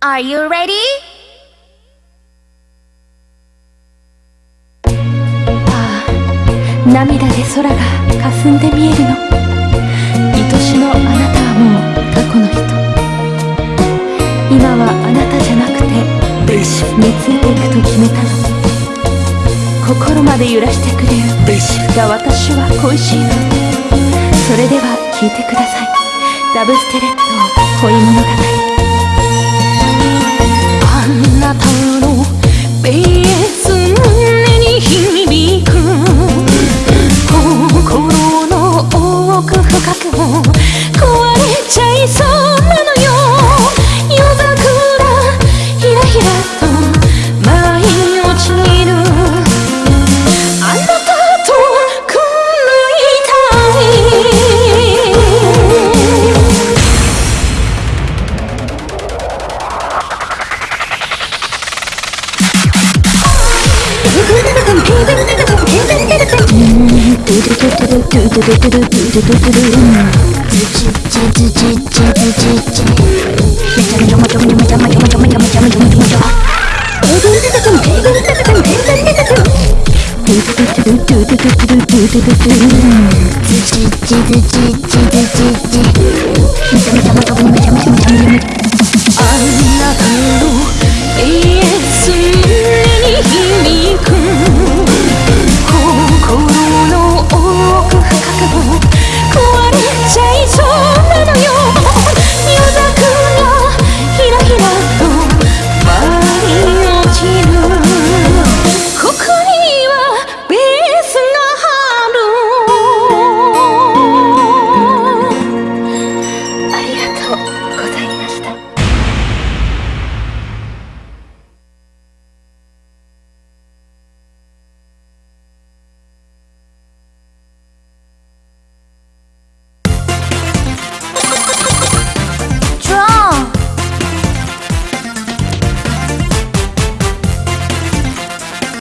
Are you ready? ああ涙で空が霞んで見えるの。愛しのあなたはもう過去の人。今はあなたじゃなくてベースについていくと決めたの。心まで揺らしてくれる。が私は恋しいの。それでは聞いてください。ダブステレット恋物語チチチチ